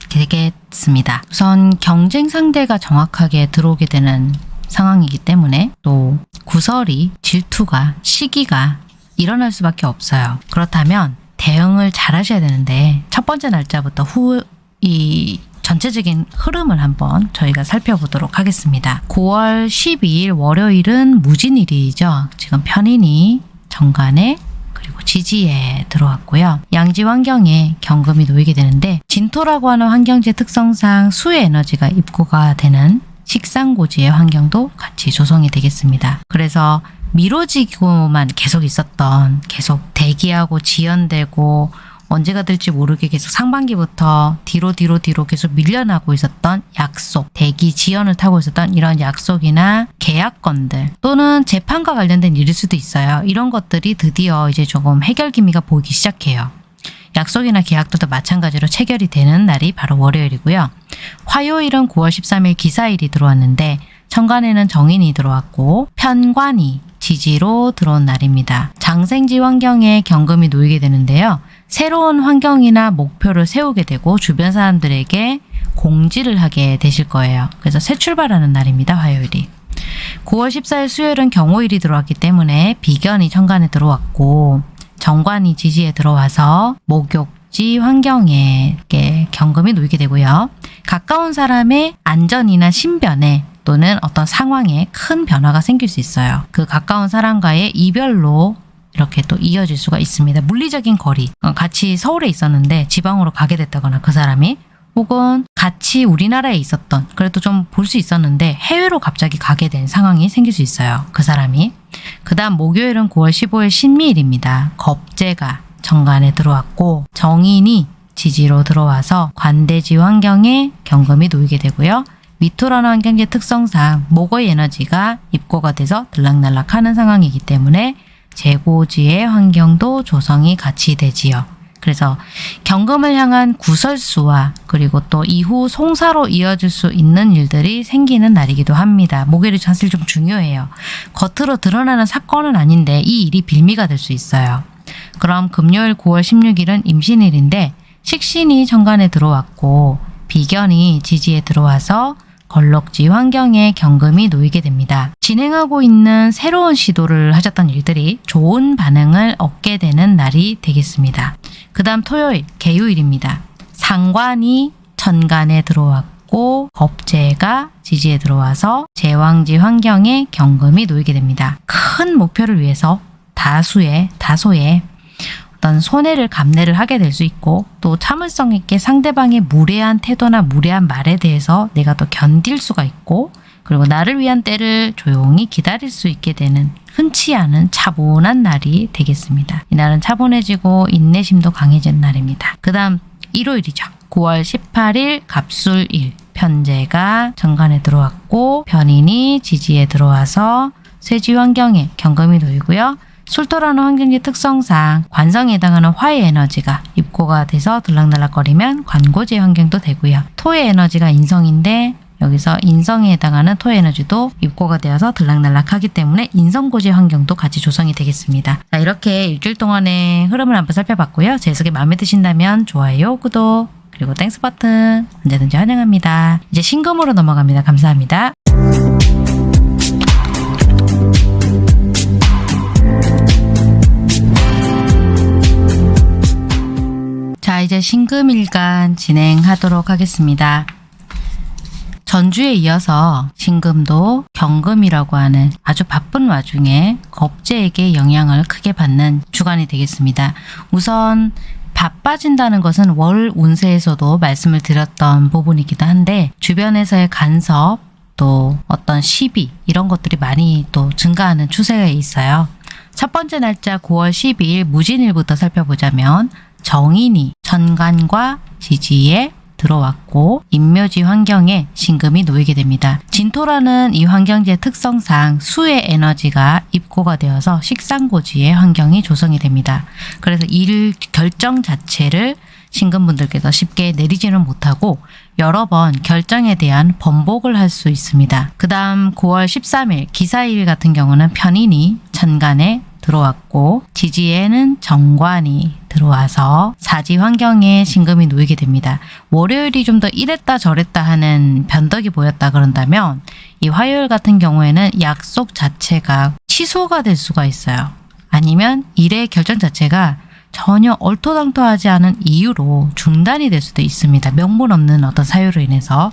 되겠습니다. 우선 경쟁 상대가 정확하게 들어오게 되는 상황이기 때문에 또 구설이 질투가 시기가 일어날 수밖에 없어요. 그렇다면 대응을 잘 하셔야 되는데 첫 번째 날짜부터 후 이 전체적인 흐름을 한번 저희가 살펴보도록 하겠습니다. 9월 12일 월요일은 무진일이죠. 지금 편인이 정관에 그리고 지지에 들어왔고요. 양지 환경에 경금이 놓이게 되는데 진토라고 하는 환경지 특성상 수의 에너지가 입고가 되는 식상고지의 환경도 같이 조성이 되겠습니다. 그래서 미뤄지고만 계속 있었던 계속 대기하고 지연되고 언제가 될지 모르게 계속 상반기부터 뒤로 뒤로 뒤로 계속 밀려나고 있었던 약속, 대기 지연을 타고 있었던 이런 약속이나 계약건들 또는 재판과 관련된 일일 수도 있어요. 이런 것들이 드디어 이제 조금 해결 기미가 보이기 시작해요. 약속이나 계약들도 마찬가지로 체결이 되는 날이 바로 월요일이고요. 화요일은 9월 13일 기사일이 들어왔는데 천간에는 정인이 들어왔고 편관이 지지로 들어온 날입니다. 장생지 환경에 경금이 놓이게 되는데요. 새로운 환경이나 목표를 세우게 되고 주변 사람들에게 공지를 하게 되실 거예요. 그래서 새 출발하는 날입니다. 화요일이. 9월 14일 수요일은 경호일이 들어왔기 때문에 비견이 천간에 들어왔고 정관이 지지에 들어와서 목욕지 환경에 경금이 놓이게 되고요. 가까운 사람의 안전이나 신변에 또는 어떤 상황에 큰 변화가 생길 수 있어요. 그 가까운 사람과의 이별로 이렇게 또 이어질 수가 있습니다. 물리적인 거리, 어, 같이 서울에 있었는데 지방으로 가게 됐다거나 그 사람이 혹은 같이 우리나라에 있었던 그래도 좀 볼 수 있었는데 해외로 갑자기 가게 된 상황이 생길 수 있어요. 그 사람이. 그 다음 목요일은 9월 15일 신미일입니다. 겁재가 정관에 들어왔고 정인이 지지로 들어와서 관대지 환경에 경금이 놓이게 되고요. 미토라는 환경지 특성상 목의 에너지가 입고가 돼서 들락날락하는 상황이기 때문에 재고지의 환경도 조성이 같이 되지요. 그래서 경금을 향한 구설수와 그리고 또 이후 송사로 이어질 수 있는 일들이 생기는 날이기도 합니다. 목요일이 사실 좀 중요해요. 겉으로 드러나는 사건은 아닌데 이 일이 빌미가 될 수 있어요. 그럼 금요일 9월 16일은 임신일인데 식신이 정관에 들어왔고 비견이 지지에 들어와서 걸럭지 환경에 경금이 놓이게 됩니다. 진행하고 있는 새로운 시도를 하셨던 일들이 좋은 반응을 얻게 되는 날이 되겠습니다. 그 다음 토요일 개요일입니다. 상관이 천간에 들어왔고 겁재가 지지에 들어와서 제왕지 환경에 경금이 놓이게 됩니다. 큰 목표를 위해서 다수의 다소의 어떤 손해를 감내를 하게 될 수 있고 또 참을성 있게 상대방의 무례한 태도나 무례한 말에 대해서 내가 또 견딜 수가 있고 그리고 나를 위한 때를 조용히 기다릴 수 있게 되는 흔치 않은 차분한 날이 되겠습니다. 이날은 차분해지고 인내심도 강해진 날입니다. 그 다음 일요일이죠. 9월 18일 갑술일 편제가 정관에 들어왔고 변인이 지지에 들어와서 쇠지 환경에 경금이 놓이고요. 술토라는 환경지 특성상 관성에 해당하는 화의 에너지가 입고가 돼서 들락날락거리면 관고지 환경도 되고요. 토의 에너지가 인성인데 여기서 인성에 해당하는 토의 에너지도 입고가 되어서 들락날락하기 때문에 인성고지 환경도 같이 조성이 되겠습니다. 자 이렇게 일주일 동안의 흐름을 한번 살펴봤고요. 제 해석이 마음에 드신다면 좋아요, 구독, 그리고 Thanks 버튼 언제든지 환영합니다. 이제 신금으로 넘어갑니다. 감사합니다. 이제 신금일간 진행하도록 하겠습니다. 전주에 이어서 신금도 경금이라고 하는 아주 바쁜 와중에 겁재에게 영향을 크게 받는 주간이 되겠습니다. 우선 바빠진다는 것은 월 운세에서도 말씀을 드렸던 부분이기도 한데 주변에서의 간섭 또 어떤 시비 이런 것들이 많이 또 증가하는 추세가 있어요. 첫 번째 날짜 9월 12일 무진일부터 살펴보자면 정인이 천간과 지지에 들어왔고 인묘지 환경에 신금이 놓이게 됩니다. 진토라는 이 환경지의 특성상 수의 에너지가 입고가 되어서 식상고지의 환경이 조성이 됩니다. 그래서 일 결정 자체를 신금분들께서 쉽게 내리지는 못하고 여러 번 결정에 대한 번복을 할 수 있습니다. 그 다음 9월 13일 기사일 같은 경우는 편인이 천간에 들어왔고 지지에는 정관이 들어와서 사지 환경에 신금이 놓이게 됩니다. 월요일이 좀 더 이랬다 저랬다 하는 변덕이 보였다 그런다면 이 화요일 같은 경우에는 약속 자체가 취소가 될 수가 있어요. 아니면 일의 결정 자체가 전혀 얼토당토하지 않은 이유로 중단이 될 수도 있습니다. 명분 없는 어떤 사유로 인해서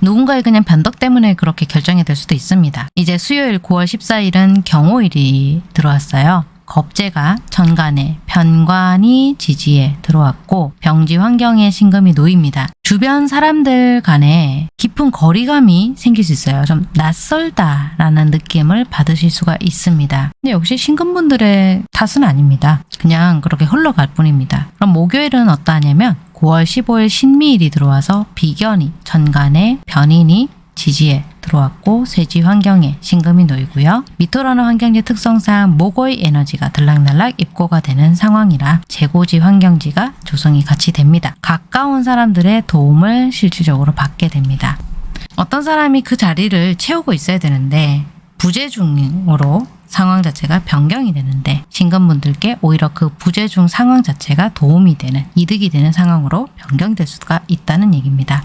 누군가의 그냥 변덕 때문에 그렇게 결정이 될 수도 있습니다. 이제 수요일 9월 14일은 경호일이 들어왔어요. 겁재가 천간에 편관이 지지에 들어왔고 병지 환경에 신금이 놓입니다. 주변 사람들 간에 깊은 거리감이 생길 수 있어요. 좀 낯설다라는 느낌을 받으실 수가 있습니다. 근데 역시 신금분들의 탓은 아닙니다. 그냥 그렇게 흘러갈 뿐입니다. 그럼 목요일은 어떠하냐면 9월 15일 신미일이 들어와서 비견이 천간에 변인이 지지에 들어왔고 쇠지 환경에 신금이 놓이고요. 미토라는 환경지 특성상 목의 에너지가 들락날락 입고가 되는 상황이라 재고지 환경지가 조성이 같이 됩니다. 가까운 사람들의 도움을 실질적으로 받게 됩니다. 어떤 사람이 그 자리를 채우고 있어야 되는데 부재중으로 상황 자체가 변경이 되는데 신금분들께 오히려 그 부재중 상황 자체가 도움이 되는 이득이 되는 상황으로 변경될 수가 있다는 얘기입니다.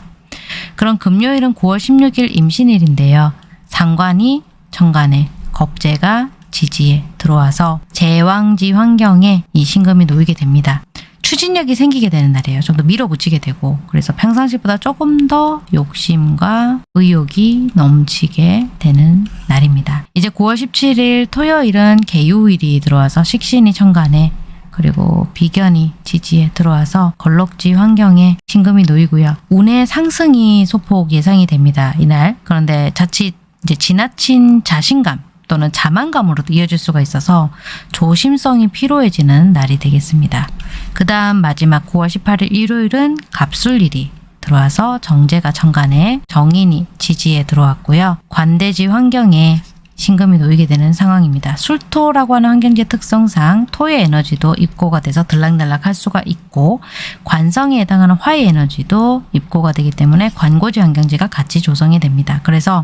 그럼 금요일은 9월 16일 임신일인데요. 상관이 천간에 겁재가 지지에 들어와서 제왕지 환경에 이 신금이 놓이게 됩니다. 추진력이 생기게 되는 날이에요. 좀 더 밀어붙이게 되고 그래서 평상시보다 조금 더 욕심과 의욕이 넘치게 되는 날입니다. 이제 9월 17일 토요일은 개요일이 들어와서 식신이 천간에 그리고 비견이 지지에 들어와서 걸럭지 환경에 신금이 놓이고요. 운의 상승이 소폭 예상이 됩니다. 이날. 그런데 자칫 이제 지나친 자신감 또는 자만감으로도 이어질 수가 있어서 조심성이 필요해지는 날이 되겠습니다. 그 다음 마지막 9월 18일 일요일은 갑술일이 들어와서 정제가 천간에 정인이 지지에 들어왔고요. 관대지 환경에 신금이 놓이게 되는 상황입니다. 술토라고 하는 환경지 특성상 토의 에너지도 입고가 돼서 들락날락 할 수가 있고 관성에 해당하는 화의 에너지도 입고가 되기 때문에 관고지 환경지가 같이 조성이 됩니다. 그래서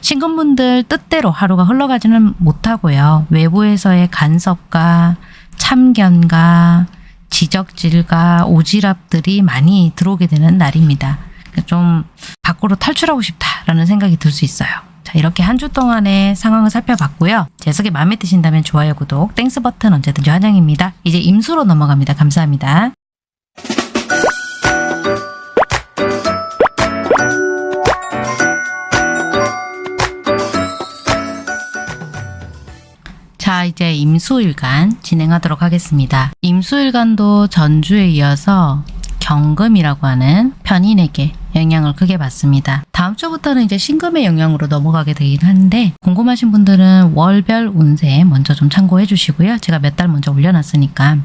신금분들 뜻대로 하루가 흘러가지는 못하고요. 외부에서의 간섭과 참견과 지적질과 오지랖들이 많이 들어오게 되는 날입니다. 좀 밖으로 탈출하고 싶다라는 생각이 들 수 있어요. 자, 이렇게 한 주 동안의 상황을 살펴봤고요. 제 해석이 마음에 드신다면 좋아요, 구독, Thanks 버튼 언제든지 환영입니다. 이제 임수로 넘어갑니다. 감사합니다. 자, 이제 임수일간 진행하도록 하겠습니다. 임수일간도 전주에 이어서 경금이라고 하는 편인에게 영향을 크게 받습니다. 다음 주부터는 이제 신금의 영향으로 넘어가게 되긴 하는데 궁금하신 분들은 월별 운세 먼저 좀 참고해 주시고요. 제가 몇 달 먼저 올려놨으니까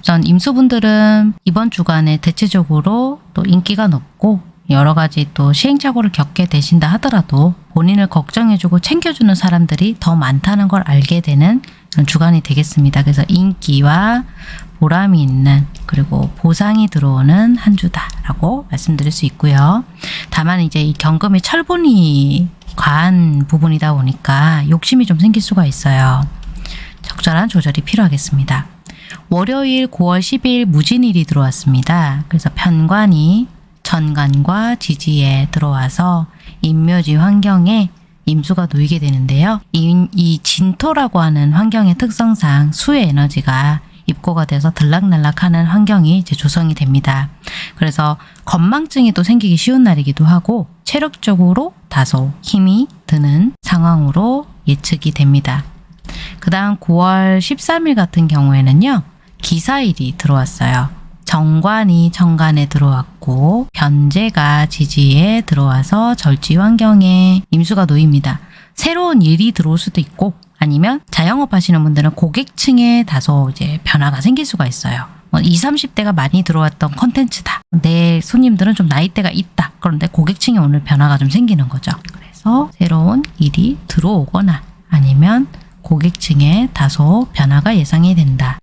우선 임수분들은 이번 주간에 대체적으로 또 인기가 높고 여러 가지 또 시행착오를 겪게 되신다 하더라도 본인을 걱정해주고 챙겨주는 사람들이 더 많다는 걸 알게 되는 주간이 되겠습니다. 그래서 인기와 보람이 있는 그리고 보상이 들어오는 한 주다라고 말씀드릴 수 있고요. 다만 이제 이 경금이 철분이 과한 부분이다 보니까 욕심이 좀 생길 수가 있어요. 적절한 조절이 필요하겠습니다. 월요일 9월 10일 무진일이 들어왔습니다. 그래서 편관이 천간과 지지에 들어와서 인묘지 환경에 임수가 놓이게 되는데요. 이, 이 진토라고 하는 환경의 특성상 수의 에너지가 입고가 돼서 들락날락하는 환경이 이제 조성이 됩니다. 그래서 건망증이 또 생기기 쉬운 날이기도 하고 체력적으로 다소 힘이 드는 상황으로 예측이 됩니다. 그 다음 9월 13일 같은 경우에는요. 기사일이 들어왔어요. 정관이 정관에 들어왔고 변제가 지지에 들어와서 절지 환경에 임수가 놓입니다. 새로운 일이 들어올 수도 있고 아니면 자영업 하시는 분들은 고객층에 다소 이제 변화가 생길 수가 있어요. 뭐 20, 30대가 많이 들어왔던 컨텐츠다. 내 손님들은 좀 나이대가 있다. 그런데 고객층에 오늘 변화가 좀 생기는 거죠. 그래서 새로운 일이 들어오거나 아니면 고객층에 다소 변화가 예상이 된다.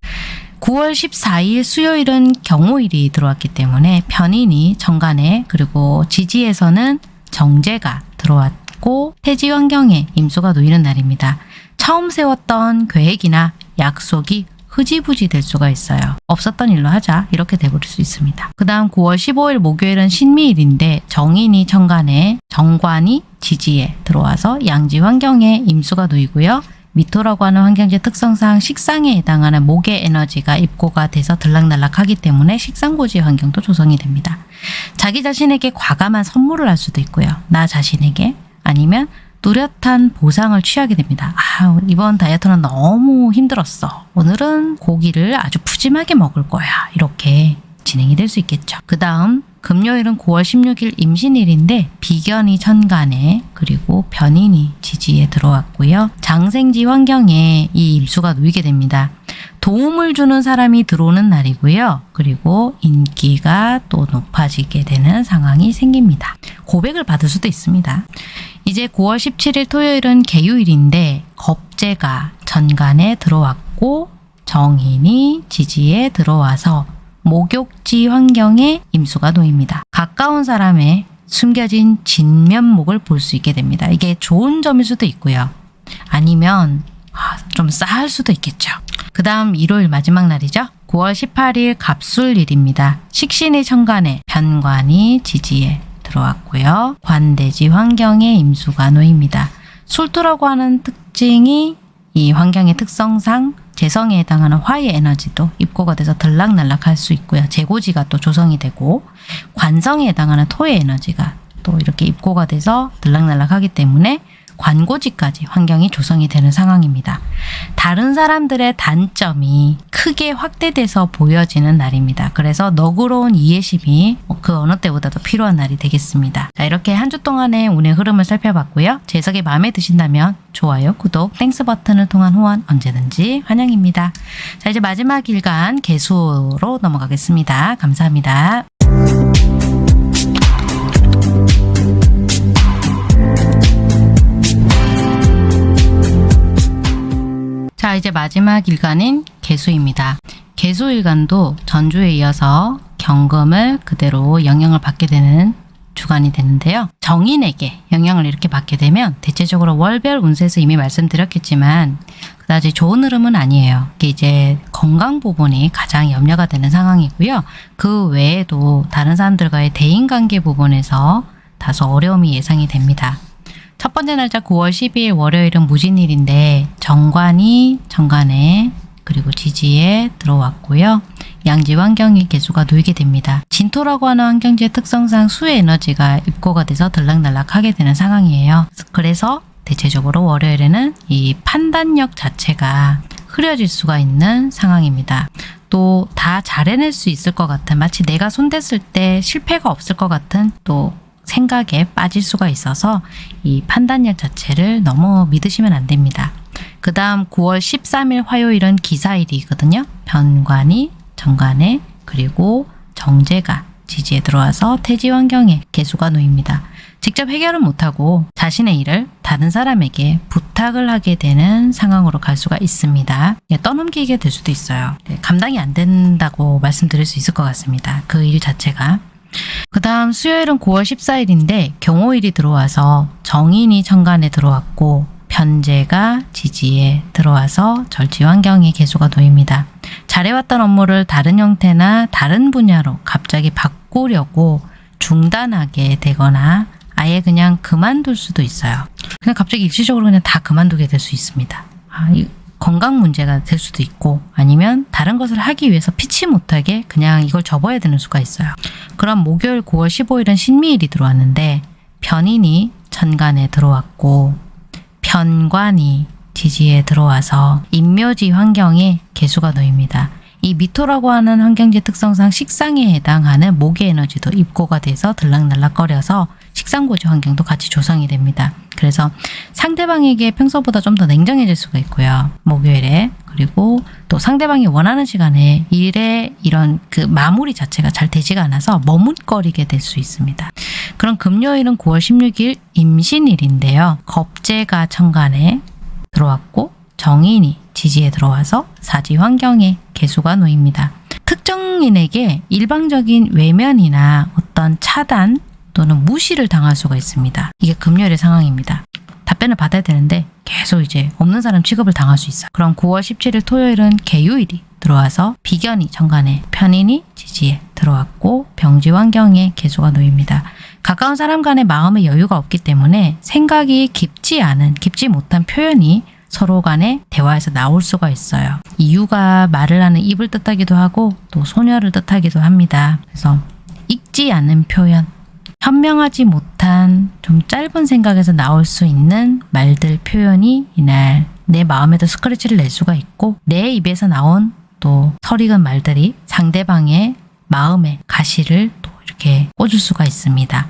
9월 14일 수요일은 경호일이 들어왔기 때문에 편인이 정관에 그리고 지지에서는 정제가 들어왔고 태지 환경에 임수가 놓이는 날입니다. 처음 세웠던 계획이나 약속이 흐지부지 될 수가 있어요. 없었던 일로 하자 이렇게 돼버릴 수 있습니다. 그 다음 9월 15일 목요일은 신미일인데 정인이 천간에 정관이 지지에 들어와서 양지 환경에 임수가 놓이고요. 미토라고 하는 환경지 특성상 식상에 해당하는 목의 에너지가 입고가 돼서 들락날락하기 때문에 식상고지 환경도 조성이 됩니다. 자기 자신에게 과감한 선물을 할 수도 있고요. 나 자신에게 아니면 뚜렷한 보상을 취하게 됩니다. 아, 이번 다이어트는 너무 힘들었어. 오늘은 고기를 아주 푸짐하게 먹을 거야. 이렇게 진행이 될 수 있겠죠. 그 다음 금요일은 9월 16일 임신일인데 비견이 천간에 그리고 변인이 지지에 들어왔고요. 장생지 환경에 이 임수가 놓이게 됩니다. 도움을 주는 사람이 들어오는 날이고요. 그리고 인기가 또 높아지게 되는 상황이 생깁니다. 고백을 받을 수도 있습니다. 이제 9월 17일 토요일은 개유일인데 겁재가 전간에 들어왔고 정인이 지지에 들어와서 목욕지 환경에 임수가 놓입니다. 가까운 사람의 숨겨진 진면목을 볼 수 있게 됩니다. 이게 좋은 점일 수도 있고요. 아니면 아, 좀 싸할 수도 있겠죠. 그 다음 일요일 마지막 날이죠. 9월 18일 갑술일입니다. 식신의 천간에 편관이 지지에 들어왔고요. 관대지 환경에 임수가 놓입니다. 술토라고 하는 특징이 이 환경의 특성상 재성에 해당하는 화의 에너지도 입고가 돼서 들락날락할 수 있고요. 재고지가 또 조성이 되고 관성에 해당하는 토의 에너지가 또 이렇게 입고가 돼서 들락날락하기 때문에 관고지까지 환경이 조성이 되는 상황입니다. 다른 사람들의 단점이 크게 확대돼서 보여지는 날입니다. 그래서 너그러운 이해심이 그 어느 때보다도 필요한 날이 되겠습니다. 자, 이렇게 한 주 동안의 운의 흐름을 살펴봤고요. 제 해석이 마음에 드신다면 좋아요, 구독, Thanks 버튼을 통한 후원 언제든지 환영입니다. 자, 이제 마지막 일간 개수로 넘어가겠습니다. 감사합니다. 자, 이제 마지막 일간인 개수입니다. 개수 일간도 전주에 이어서 경금을 그대로 영향을 받게 되는 주간이 되는데요. 정인에게 영향을 이렇게 받게 되면 대체적으로 월별 운세에서 이미 말씀드렸겠지만 그다지 좋은 흐름은 아니에요. 이게 이제 건강 부분이 가장 염려가 되는 상황이고요. 그 외에도 다른 사람들과의 대인관계 부분에서 다소 어려움이 예상이 됩니다. 첫 번째 날짜 9월 12일 월요일은 무진일인데 정관이 정관에 그리고 지지에 들어왔고요. 양지 환경이 개수가 놓이게 됩니다. 진토라고 하는 환경지의 특성상 수의 에너지가 입고가 돼서 들락날락하게 되는 상황이에요. 그래서 대체적으로 월요일에는 이 판단력 자체가 흐려질 수가 있는 상황입니다. 또 다 잘해낼 수 있을 것 같은 마치 내가 손댔을 때 실패가 없을 것 같은 또 생각에 빠질 수가 있어서 이 판단력 자체를 너무 믿으시면 안 됩니다. 그 다음 9월 13일 화요일은 기사일이거든요. 변관이 정관에 그리고 정제가 지지에 들어와서 태지 환경에 개수가 놓입니다. 직접 해결은 못하고 자신의 일을 다른 사람에게 부탁을 하게 되는 상황으로 갈 수가 있습니다. 예, 떠넘기게 될 수도 있어요. 네, 감당이 안 된다고 말씀드릴 수 있을 것 같습니다. 그 일 자체가. 그 다음 수요일은 9월 14일인데 경호일이 들어와서 정인이 천간에 들어왔고 편제가 지지에 들어와서 절지 환경에 개수가 놓입니다. 잘해왔던 업무를 다른 형태나 다른 분야로 갑자기 바꾸려고 중단하게 되거나 아예 그냥 그만둘 수도 있어요. 그냥 갑자기 일시적으로 그냥 다 그만두게 될 수 있습니다. 아, 이 건강 문제가 될 수도 있고 아니면 다른 것을 하기 위해서 피치 못하게 그냥 이걸 접어야 되는 수가 있어요. 그럼 목요일 9월 15일은 신미일이 들어왔는데 변인이 천간에 들어왔고 편관이 지지에 들어와서 인묘지 환경에 개수가 놓입니다. 이 미토라고 하는 환경지 특성상 식상에 해당하는 목의 에너지도 입고가 돼서 들락날락거려서 식상고지 환경도 같이 조성이 됩니다. 그래서 상대방에게 평소보다 좀 더 냉정해질 수가 있고요. 목요일에 그리고 또 상대방이 원하는 시간에 일의 이런 그 마무리 자체가 잘 되지가 않아서 머뭇거리게 될 수 있습니다. 그럼 금요일은 9월 16일 임신일인데요. 겁재가 천간에 들어왔고 정인이 지지에 들어와서 사지 환경에 개수가 놓입니다. 특정인에게 일방적인 외면이나 어떤 차단 또는 무시를 당할 수가 있습니다. 이게 금요일의 상황입니다. 답변을 받아야 되는데 계속 이제 없는 사람 취급을 당할 수 있어요. 그럼 9월 17일 토요일은 개요일이 들어와서 비견이 정관에 편인이 지지에 들어왔고 병지 환경에 개수가 놓입니다. 가까운 사람 간의 마음의 여유가 없기 때문에 생각이 깊지 않은, 깊지 못한 표현이 서로 간의 대화에서 나올 수가 있어요. 이유가 말을 하는 입을 뜻하기도 하고 또 소녀를 뜻하기도 합니다. 그래서 읽지 않는 표현, 현명하지 못한 좀 짧은 생각에서 나올 수 있는 말들 표현이 이날 내 마음에도 스크래치를 낼 수가 있고 내 입에서 나온 또 설익은 말들이 상대방의 마음에 가시를 또 이렇게 꽂을 수가 있습니다.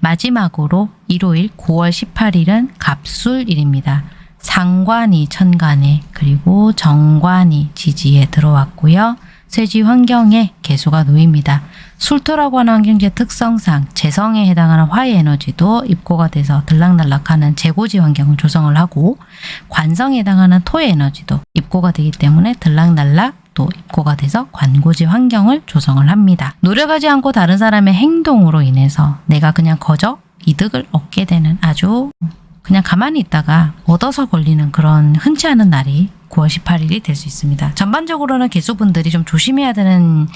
마지막으로 일요일 9월 18일은 갑술일입니다. 상관이 천간에 그리고 정관이 지지에 들어왔고요. 쇠지 환경에 개수가 놓입니다. 술토라고 하는 환경지의 특성상 재성에 해당하는 화의 에너지도 입고가 돼서 들락날락하는 재고지 환경을 조성을 하고 관성에 해당하는 토의 에너지도 입고가 되기 때문에 들락날락 또 입고가 돼서 관고지 환경을 조성을 합니다. 노력하지 않고 다른 사람의 행동으로 인해서 내가 그냥 거저 이득을 얻게 되는 아주 그냥 가만히 있다가 얻어서 걸리는 그런 흔치 않은 날이 9월 18일이 될 수 있습니다. 전반적으로는 개수분들이 좀 조심해야 되는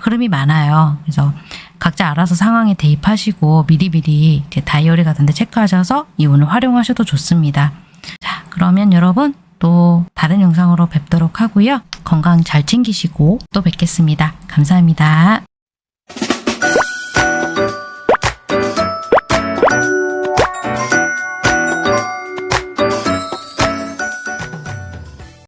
흐름이 많아요. 그래서 각자 알아서 상황에 대입하시고 미리미리 다이어리 같은 데 체크하셔서 이 운을 활용하셔도 좋습니다. 자, 그러면 여러분 또 다른 영상으로 뵙도록 하고요. 건강 잘 챙기시고 또 뵙겠습니다. 감사합니다.